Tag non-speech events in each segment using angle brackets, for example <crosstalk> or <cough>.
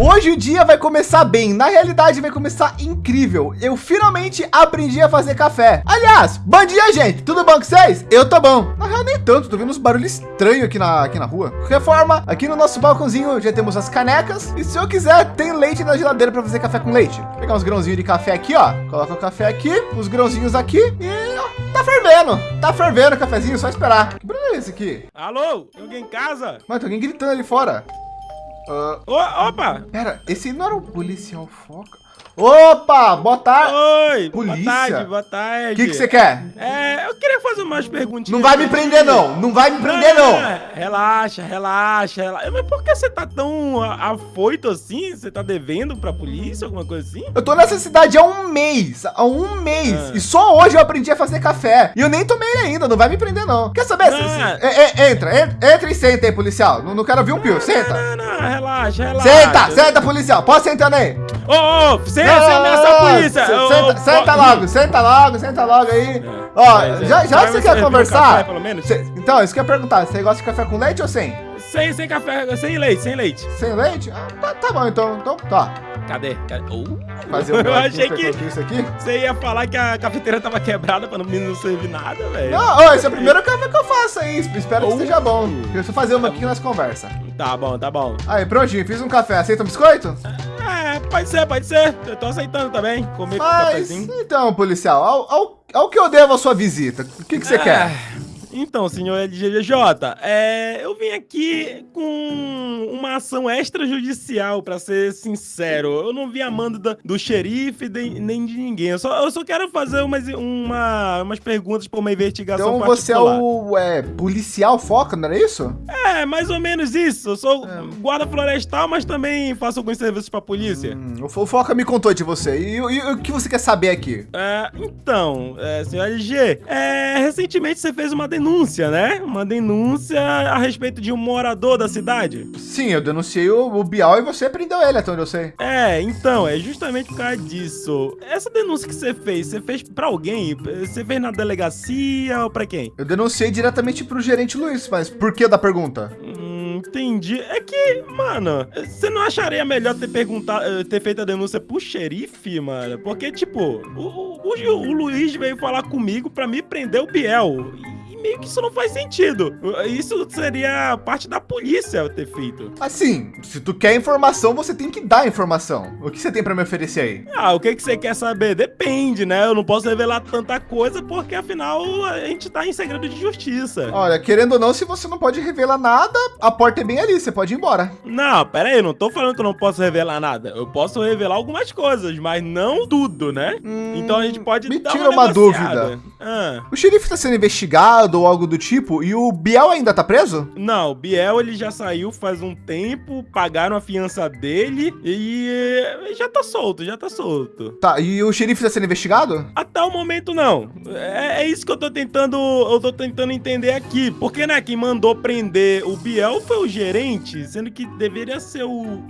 Hoje o dia vai começar bem, na realidade vai começar incrível. Eu finalmente aprendi a fazer café. Aliás, bom dia, gente. Tudo bom com vocês? Eu tô bom. Na real, nem tanto, tô vendo uns barulhos estranhos aqui na, aqui na rua. De qualquer forma, aqui no nosso balcãozinho já temos as canecas. E se eu quiser, tem leite na geladeira para fazer café com leite. Vou pegar uns grãozinhos de café aqui, ó. Coloca o café aqui, os grãozinhos aqui e ó, tá fervendo. Tá fervendo o cafezinho, só esperar. Que barulho é esse aqui? Alô? Tem alguém em casa? Mano, tem alguém gritando ali fora. Uh, opa! pera, esse não era o policial foca? Opa, boa tarde. Oi! Polícia? Boa tarde, boa tarde. O que que você quer? É, eu queria fazer umas perguntinhas. Não vai me prender, não. Não vai me prender, não. Relaxa, relaxa, relaxa. Mas por que você tá tão afoito assim? Você tá devendo pra polícia, alguma coisa assim? Eu tô nessa cidade há um mês. Há um mês. Ah. E só hoje eu aprendi a fazer café. E eu nem tomei ainda. Não vai me prender, não. Quer saber? Ah. É, é, entra, entra, entra e senta aí, policial. Não, não quero ouvir um pio. Senta. Não, não, não, relaxa, relaxa. Senta, senta, policial. Pode sentar aí. Ô, ô, você, você ameaça a polícia. Senta, ô, senta ó, logo, senta logo, senta logo aí. Ó, Mas, é, já, já vai você quer conversar? café? Cê- então, isso que eu ia perguntar. Você gosta de café com leite ou sem? Sem, sem café, sem leite, sem leite. Sem leite? Ah, tá, tá bom, então. Então, tá. Cadê? Cadê? Oh. Fazer um <laughs> Eu achei que isso aqui. você ia falar que a cafeteira tava quebrada pra não, não servir nada, velho. Não, ô, esse é o primeiro café que eu faço aí. Espero que Oh. esteja bom. Deixa eu fazer uma aqui que nós conversa. Tá bom, tá bom. Aí, prontinho, fiz um café. Aceita um biscoito? É, pode ser, pode ser. Eu tô aceitando também. Comer com Mas, cafezinho. então, policial, ao, ao, ao que eu devo a sua visita, o que, que você Ah, quer? Então, senhor LGJ, é, eu vim aqui com uma ação extrajudicial, pra ser sincero. Eu não vim amando da- do xerife de- nem de ninguém. Eu só, eu só quero fazer umas, uma, umas perguntas pra uma investigação Então você é particular. o é, policial foca, não era isso? É, mais ou menos isso. Eu sou É. guarda florestal, mas também faço alguns serviços pra polícia. Hum, o Fo- Foca me contou de você. E, e- e o que você quer saber aqui? É, então, é, senhor LG, é, recentemente você fez uma denúncia, né? Uma denúncia a respeito de um morador da cidade. Sim, eu denunciei o, o Bial e você prendeu ele, até onde eu sei. É, então, é justamente por causa disso. Essa denúncia que você fez, você fez pra alguém? Você fez na delegacia ou pra quem? Eu denunciei diretamente pro gerente Luiz, mas por que da pergunta? Hum, entendi. É que, mano, você não acharia melhor ter perguntado, eh, ter feito a denúncia pro xerife, mano? Porque, tipo, o, o, o- o Luiz veio falar comigo pra me prender o Biel. Meio que isso não faz sentido. Isso seria parte da polícia ter feito. Assim, se tu quer informação, você tem que dar informação. O que você tem pra me oferecer aí? Ah, o que, que você quer saber? Depende, né? Eu não posso revelar tanta coisa porque, afinal, a gente tá em segredo de justiça. Olha, querendo ou não, se você não pode revelar nada, a porta é bem ali, você pode ir embora. Não, pera aí, eu não tô falando que eu não posso revelar nada. Eu posso revelar algumas coisas, mas não tudo, né? Hum, então a gente pode me dar tira uma negociada. dúvida. Ah, O xerife tá sendo investigado ou algo do tipo e o Biel ainda tá preso? não, o Biel ele já saiu faz um tempo, pagaram a fiança dele e já tá solto, já tá solto. Tá, e o xerife tá sendo investigado? Até o momento não. É, é isso que eu tô tentando, eu tô tentando entender aqui. Porque, né, quem mandou prender o Biel foi o gerente, sendo que deveria ser o,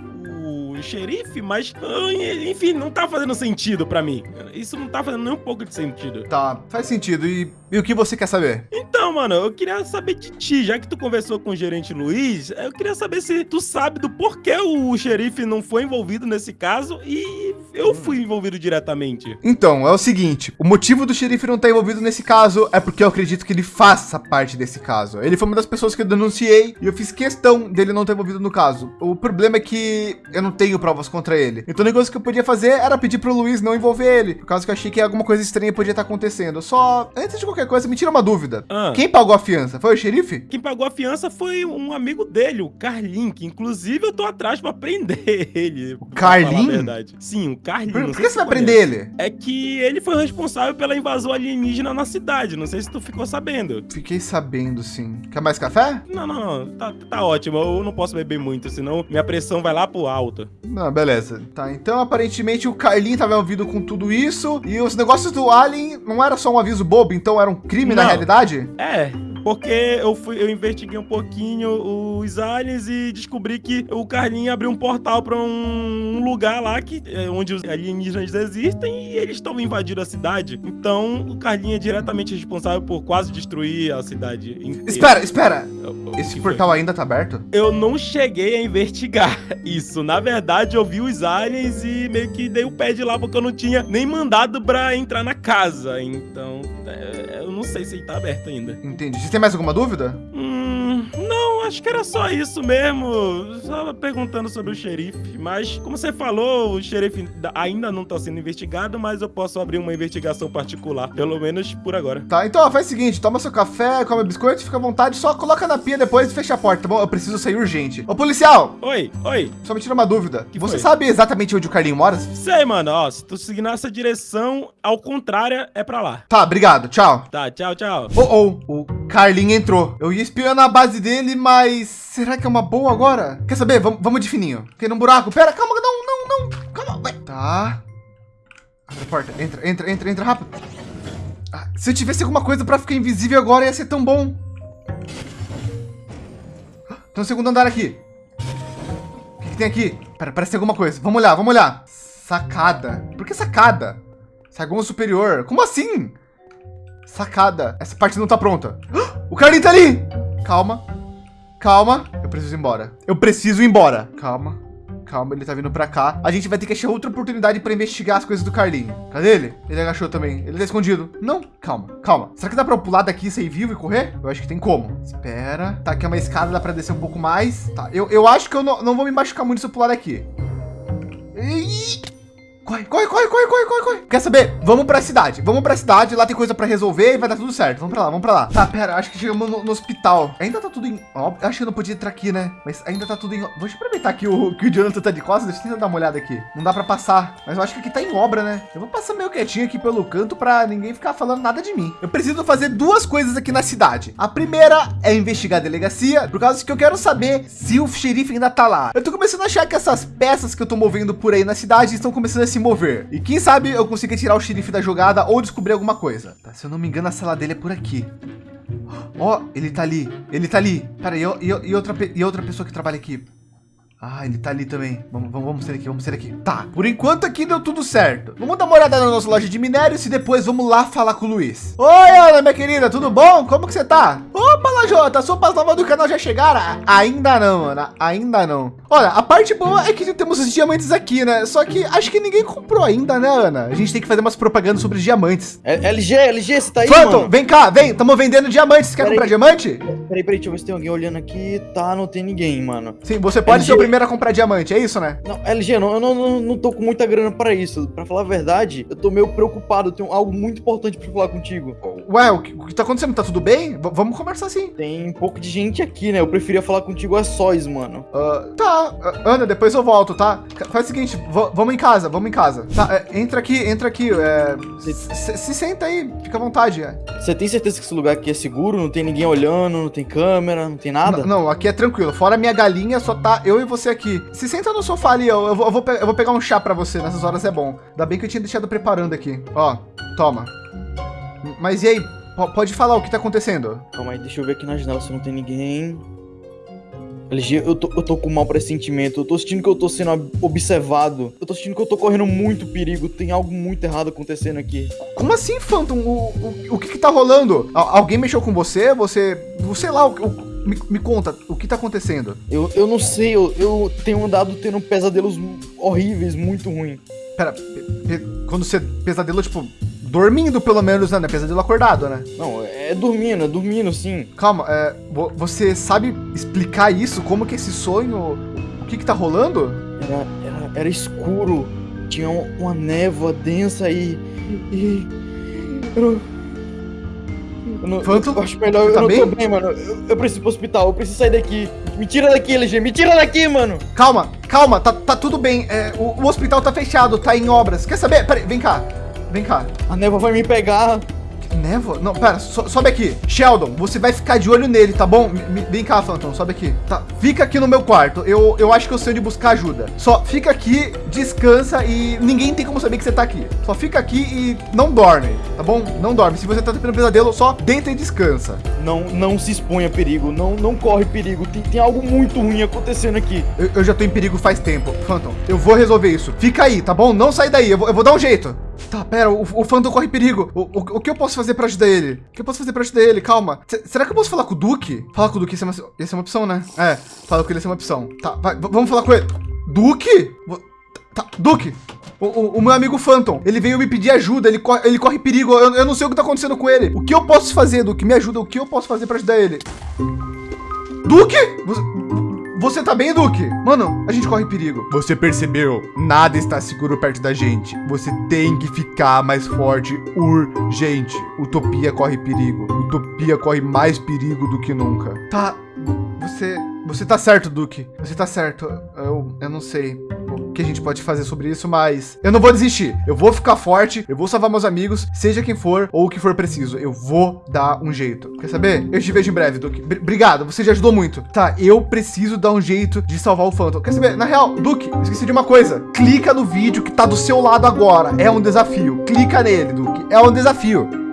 o xerife, mas ah, enfim, não tá fazendo sentido pra mim. Isso não tá fazendo nem um pouco de sentido. Tá, faz sentido. E, e o que você quer saber? Então, mano, eu queria saber de ti, já que tu conversou com o gerente Luiz, eu queria saber se tu sabe do porquê o xerife não foi envolvido nesse caso e eu fui envolvido diretamente. Então, é o seguinte: o motivo do xerife não estar envolvido nesse caso é porque eu acredito que ele faça parte desse caso. Ele foi uma das pessoas que eu denunciei e eu fiz questão dele não estar envolvido no caso. O problema é que eu não tenho provas contra ele. Então, o negócio que eu podia fazer era pedir pro Luiz não envolver ele, por causa que eu achei que alguma coisa estranha podia estar acontecendo. Só, antes de qualquer coisa, me tira uma dúvida. Ah. Quem pagou a fiança? Foi o xerife? Quem pagou a fiança foi um amigo dele, o Carlin, que inclusive eu tô atrás pra prender <laughs> ele. O Carlin? verdade. Sim, o Carlin. Por, não por sei que você vai prender ele? É que ele foi responsável pela invasão alienígena na cidade. Não sei se tu ficou sabendo. Fiquei sabendo, sim. Quer mais café? Não, não, não. Tá, tá ótimo. Eu não posso beber muito, senão minha pressão vai lá pro alto. Não, beleza. Tá, então aparentemente o Carlin tava envolvido com tudo isso e os negócios do Alien não era só um aviso bobo, então era um crime na Não. realidade? É, porque eu fui, eu investiguei um pouquinho os aliens e descobri que o Carlinho abriu um portal para um lugar lá que é onde os alienígenas existem e eles estão invadindo a cidade. Então, o Carlinho é diretamente responsável por quase destruir a cidade. inteira. Espera, espera. O- o Esse portal ainda tá aberto? eu não cheguei a investigar <laughs> isso. Na verdade, eu vi os aliens e meio que dei o pé de lá porque eu não tinha nem mandado pra entrar na casa. Então, é, eu não sei se ele tá aberto ainda. Entendi. Você mais alguma dúvida? Hum, acho que era só isso mesmo. Só perguntando sobre o xerife. Mas, como você falou, o xerife ainda não tá sendo investigado, mas eu posso abrir uma investigação particular. Pelo menos por agora. Tá, então ó, faz o seguinte, toma seu café, come biscoito, fica à vontade, só coloca na pia depois e fecha a porta, tá bom? Eu preciso sair urgente. Ô, policial, Oi, oi. só me tira uma dúvida. Que Você foi? sabe exatamente onde o Carlinho mora? Sei, mano, ó, se tu seguir nessa direção, ao contrário, é pra lá. Tá, obrigado, tchau. Tá, tchau, tchau. Oh, oh, o Carlinho entrou. Eu ia espiando a base dele, mas será que é uma boa agora? Quer saber? Vamos, de fininho. Fiquei num buraco. Pera, calma, não, não, não. Calma, vai. Tá. Abre a porta. Entra, entra, entra, entra rápido. Ah, se eu tivesse alguma coisa pra ficar invisível agora, ia ser tão bom. Tem um segundo andar aqui. O que, que tem aqui? Pera, parece ter alguma coisa. Vamos olhar, vamos olhar. Sacada. Por que sacada? Saguão superior. Como assim? Sacada. Essa parte não tá pronta. O Carlinho tá ali. Calma. Calma. Eu preciso ir embora. Eu preciso ir embora. Calma. Calma, ele tá vindo pra cá. A gente vai ter que achar outra oportunidade pra investigar as coisas do Carlinho. Cadê ele? Ele agachou também. Ele tá escondido. Não, calma, calma. Será que dá pra eu pular daqui, sair vivo e correr? Eu acho que tem como. Espera. Tá aqui é uma escada, dá pra descer um pouco mais. Tá, eu, eu acho que eu não, não vou me machucar muito se eu pular daqui. Ih! Corre, corre, corre, corre, corre, corre, corre. Quer saber? Vamos pra cidade. Vamos pra cidade, lá tem coisa pra resolver e vai dar tudo certo. Vamos pra lá, vamos pra lá. Tá, pera, acho que chegamos no, no hospital. Ainda tá tudo em... Ó, acho que eu não podia entrar aqui, né? Mas ainda tá tudo em... Eu aproveitar que o, que o Jonathan tá de costas. Deixa eu tentar dar uma olhada aqui. Não dá pra passar. Mas eu acho que aqui tá em obra, né? Eu vou passar meio quietinho aqui pelo canto pra ninguém ficar falando nada de mim. Eu preciso fazer duas coisas aqui na cidade. A primeira é investigar a delegacia, por causa que eu quero saber se o xerife ainda tá lá. Eu tô começando a achar que essas peças que eu tô movendo por aí na cidade estão começando a se mover. E quem sabe eu consiga tirar o xerife da jogada ou descobrir alguma coisa. Tá, se eu não me engano, a sala dele é por aqui. Ó, ele tá ali. Ele tá ali. Pera, e, e, e outra, e outra pessoa que trabalha aqui? Ah, ele tá ali também. Vamos, vamos, vamos ser aqui, vamos ser aqui. Tá, por enquanto aqui deu tudo certo. Vamos dar uma olhada na nossa loja de minérios e depois vamos lá falar com o Luiz. Oi, Ana, minha querida, tudo bom? Como que você tá? Opa, Lajota, as sopas novas do canal já chegaram? Ainda não, Ana, ainda não. Olha, a parte boa é que temos os diamantes aqui, né? Só que acho que ninguém comprou ainda, né, Ana? A gente tem que fazer umas propagandas sobre os diamantes. É- LG, LG, você tá aí, Phantom, mano? vem cá, vem, estamos vendendo diamantes. Quer Peraí. comprar diamante? Peraí, peraí, deixa eu ver se tem alguém olhando aqui. Tá, não tem ninguém, mano. Sim, você pode LG. ser primeiro a comprar diamante, é isso, né? Não, LG, não, eu não, não, não tô com muita grana pra isso. Pra falar a verdade, eu tô meio preocupado. Eu tenho algo muito importante pra falar contigo. Ué, o que, o que tá acontecendo? Tá tudo bem? V- vamos conversar sim. Tem um pouco de gente aqui, né? Eu preferia falar contigo a sós, mano. Ah, tá, ah, Ana, depois eu volto, tá? Faz o seguinte, vamos em casa, vamos em casa. Tá, é, entra aqui, entra aqui. é, se, se senta aí, fica à vontade. é. Você tem certeza que esse lugar aqui é seguro? Não tem ninguém olhando, não tem câmera, não tem nada? N- Não, aqui é tranquilo. Fora a minha galinha, só tá eu e você aqui. Se senta no sofá ali, eu, eu, vou, eu, vou, eu vou pegar um chá pra você. Nessas horas é bom. Ainda bem que eu tinha deixado preparando aqui. Ó, toma. Mas e aí? Po- Pode falar o que tá acontecendo? Calma aí, deixa eu ver aqui na janela se não tem ninguém. LG, eu tô, eu tô com mau pressentimento. Eu tô sentindo que eu tô sendo ob- observado. Eu tô sentindo que eu tô correndo muito perigo. Tem algo muito errado acontecendo aqui. Como assim, Phantom? O, o, o que que tá rolando? Al- alguém mexeu com você? Você... Sei lá, o, o- me, me conta, o que tá acontecendo? Eu, eu não sei, eu, eu tenho andado tendo pesadelos horríveis, muito ruins. Pera, pe- pe- quando você pesadelo, tipo, dormindo pelo menos, né? É pesadelo acordado, né? Não, é dormindo, é dormindo, sim. Calma, é, vo- você sabe explicar isso? Como que esse sonho, o que que tá rolando? Era, era, era escuro, tinha um- uma névoa densa e. e eu não. Eu, não, Phantom, eu acho melhor, eu tá não tô bem? bem, mano. Eu, eu preciso ir pro hospital, eu preciso sair daqui. Me tira daqui, LG, me tira daqui, mano. Calma, calma, tá, tá tudo bem. É, o, o hospital tá fechado, tá em obras. Quer saber? Peraí, vem cá. Vem cá. A névoa vai me pegar. Névoa? Não, pera, so, sobe aqui. Sheldon, você vai ficar de olho nele, tá bom? Me, vem cá, Phantom, sobe aqui. Tá, fica aqui no meu quarto. Eu, eu acho que eu sei onde buscar ajuda. Só fica aqui, descansa e ninguém tem como saber que você tá aqui. Só fica aqui e não dorme, tá bom? Não dorme. Se você tá tendo pesadelo, só deita e descansa. Não, não se exponha a perigo, não, não corre perigo. Tem, tem algo muito ruim acontecendo aqui. Eu, eu já tô em perigo faz tempo. Phantom, eu vou resolver isso. Fica aí, tá bom? Não sai daí, eu vou, eu vou dar um jeito. Tá, pera, o, Phantom corre perigo. O, o, o, que eu posso fazer pra ajudar ele? O que eu posso fazer pra ajudar ele? Calma. C será que eu posso falar com o Duque? Falar com o Duque, isso é uma, isso é uma opção, né? É, falar com ele, isso é uma opção. Tá, vai, vamos falar com ele. Duque? Tá, Duque, o, o, o, meu amigo Phantom, ele veio me pedir ajuda, ele corre, ele corre perigo, eu, eu, não sei o que tá acontecendo com ele. O que eu posso fazer, Duque? Me ajuda, o que eu posso fazer para ajudar ele? Duque? Você, você tá bem, Duque? Mano, a gente corre perigo. Você percebeu? Nada está seguro perto da gente. Você tem que ficar mais forte urgente. Utopia corre perigo. Utopia corre mais perigo do que nunca. Tá, você... Você tá certo, Duque. Você tá certo. Eu, eu não sei que a gente pode fazer sobre isso, mas eu não vou desistir. Eu vou ficar forte, eu vou salvar meus amigos, seja quem for ou o que for preciso. Eu vou dar um jeito. Quer saber? Eu te vejo em breve. Br obrigado, você já ajudou muito. Tá, eu preciso dar um jeito de salvar o Phantom. Quer saber? Na real, Duque, esqueci de uma coisa. Clica no vídeo que tá do seu lado agora. É um desafio. Clica nele, Duque. É um desafio.